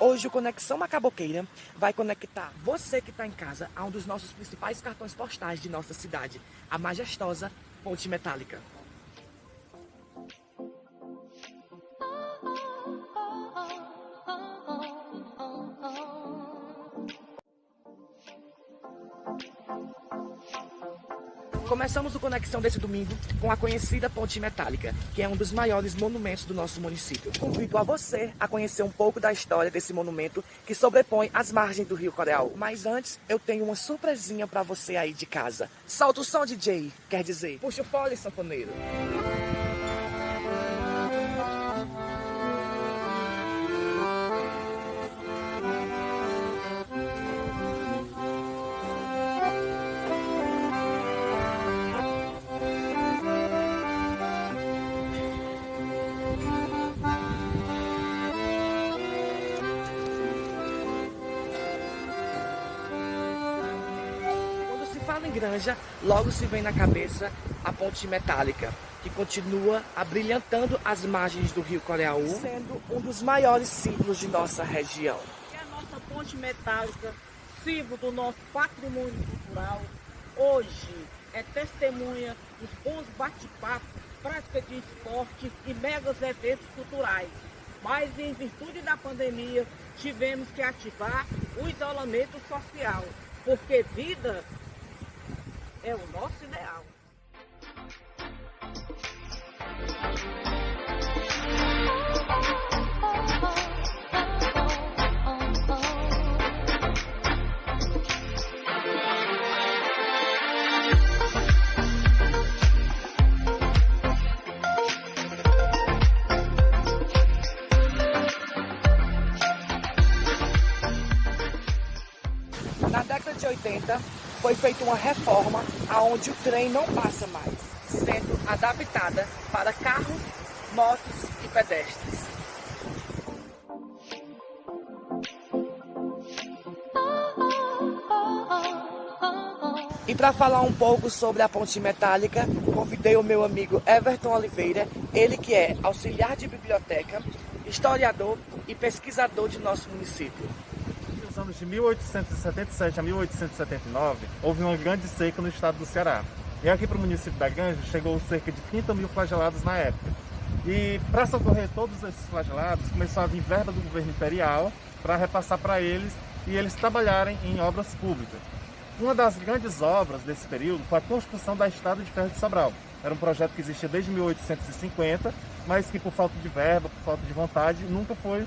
Hoje o Conexão Macaboqueira vai conectar você que está em casa a um dos nossos principais cartões postais de nossa cidade, a majestosa Ponte Metálica. Começamos o Conexão desse domingo com a conhecida Ponte Metálica, que é um dos maiores monumentos do nosso município. Convido a você a conhecer um pouco da história desse monumento que sobrepõe as margens do Rio Coreal. Mas antes, eu tenho uma surpresinha para você aí de casa. Solta o som, DJ, quer dizer, puxa o fole, sanfoneiro. Fala em Granja, logo se vem na cabeça a ponte metálica, que continua abrilhantando as margens do rio Coreaú, sendo um dos maiores símbolos de nossa região. É a nossa ponte metálica, símbolo do nosso patrimônio cultural, hoje é testemunha dos bons bate-papos, prática de esporte e megas eventos culturais. Mas em virtude da pandemia, tivemos que ativar o isolamento social, porque vida é o nosso ideal. Na década de 80, foi feita uma reforma aonde o trem não passa mais, sendo adaptada para carros, motos e pedestres. E para falar um pouco sobre a ponte metálica, convidei o meu amigo Everton Oliveira, ele que é auxiliar de biblioteca, historiador e pesquisador de nosso município anos de 1877 a 1879, houve uma grande seca no estado do Ceará. E aqui para o município da Ganja chegou cerca de 30 mil flagelados na época. E para socorrer todos esses flagelados, começou a vir verba do governo imperial para repassar para eles e eles trabalharem em obras públicas. Uma das grandes obras desse período foi a construção da Estrada de Ferro de Sobral. Era um projeto que existia desde 1850, mas que por falta de verba, por falta de vontade, nunca foi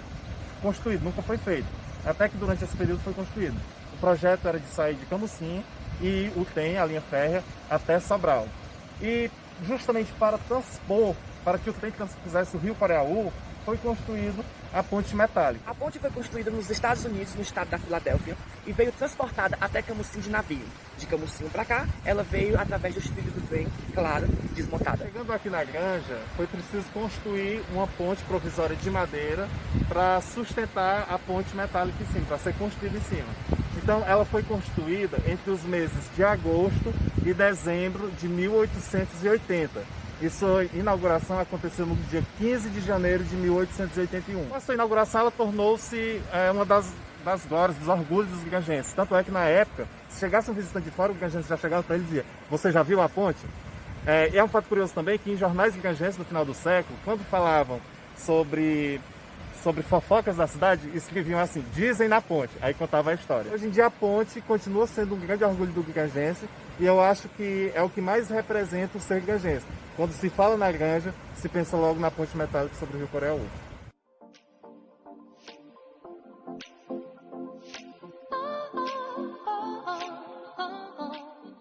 construído, nunca foi feito até que durante esse período foi construído. O projeto era de sair de Camusim e o TEM, a linha férrea, até Sobral. E justamente para transpor, para que o trem fizesse o Rio Coreaú, foi construído a ponte metálica. A ponte foi construída nos Estados Unidos, no estado da Filadélfia, e veio transportada até Camusim de navio. De Camusim para cá, ela veio através dos trilhos do trem, claro, desmontada. Chegando aqui na granja, foi preciso construir uma ponte provisória de madeira para sustentar a ponte metálica em cima, para ser construída em cima. Então ela foi construída entre os meses de agosto e dezembro de 1880 e sua inauguração aconteceu no dia 15 de janeiro de 1881. Com a sua inauguração, ela tornou-se é, uma das, das glórias, dos orgulhos dos gangenses. Tanto é que, na época, se chegasse um visitante de fora, o gangense já chegava para ele e dizia, você já viu a ponte? É, e é um fato curioso também que em jornais gangenses no final do século, quando falavam sobre sobre fofocas da cidade, escreviam assim, dizem na ponte, aí contava a história. Hoje em dia a ponte continua sendo um grande orgulho do Gigangense e eu acho que é o que mais representa o ser Gigangense. Quando se fala na granja, se pensa logo na ponte metálica sobre o Rio Coreia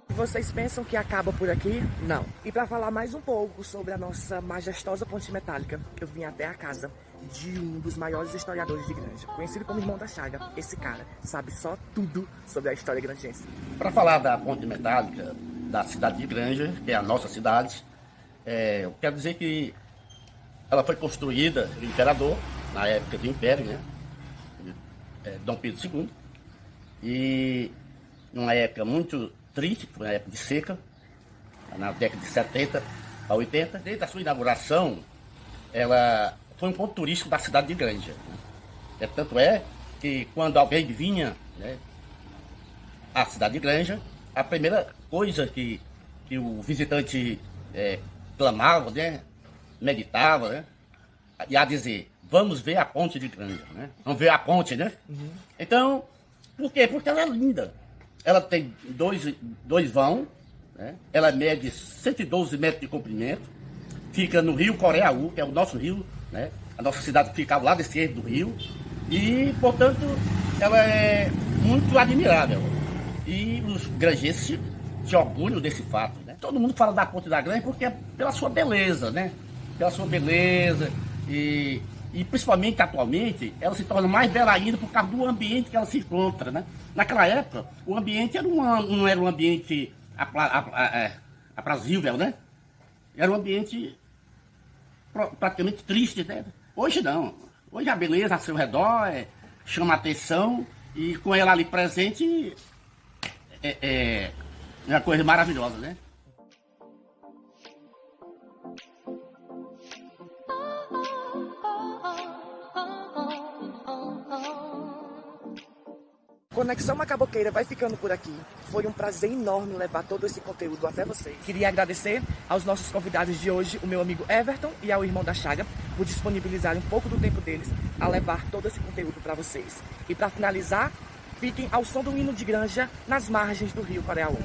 Vocês pensam que acaba por aqui? Não. E para falar mais um pouco sobre a nossa majestosa ponte metálica, eu vim até a casa de um dos maiores historiadores de Granja, conhecido como Irmão da Chaga. Esse cara sabe só tudo sobre a história grangense. Para falar da ponte metálica da cidade de Granja, que é a nossa cidade, é, eu quero dizer que ela foi construída pelo imperador, na época do Império, né? É, Dom Pedro II, e numa época muito triste, foi uma época de seca, na década de 70 a 80. Desde a sua inauguração, ela foi um ponto turístico da cidade de Granja. É, tanto é que quando alguém vinha né, à cidade de Granja, a primeira coisa que, que o visitante é, clamava, né, meditava, né, e a dizer, vamos ver a ponte de Granja, né? Vamos ver a ponte, né? Uhum. Então, por quê? Porque ela é linda. Ela tem dois, dois vão, né? ela mede 112 metros de comprimento, fica no rio Coreaú, que é o nosso rio, né? A nossa cidade fica ao lado esquerdo do rio. E, portanto, ela é muito admirável. E os granjenses se, orgulham desse fato, né? Todo mundo fala da Ponte da Granja porque é pela sua beleza, né? Pela sua beleza e e principalmente atualmente, ela se torna mais bela ainda por causa do ambiente que ela se encontra, né? Naquela época, o ambiente era uma, não era um ambiente é, aprazível, né? Era um ambiente praticamente triste, né? Hoje não. Hoje a beleza ao seu redor é, chama atenção e com ela ali presente é, é, é uma coisa maravilhosa, né? Conexão Macaboqueira vai ficando por aqui. Foi um prazer enorme levar todo esse conteúdo até vocês. Queria agradecer aos nossos convidados de hoje, o meu amigo Everton e ao irmão da Chaga, por disponibilizarem um pouco do tempo deles a levar todo esse conteúdo para vocês. E para finalizar, fiquem ao som do hino de granja nas margens do rio Coreaú.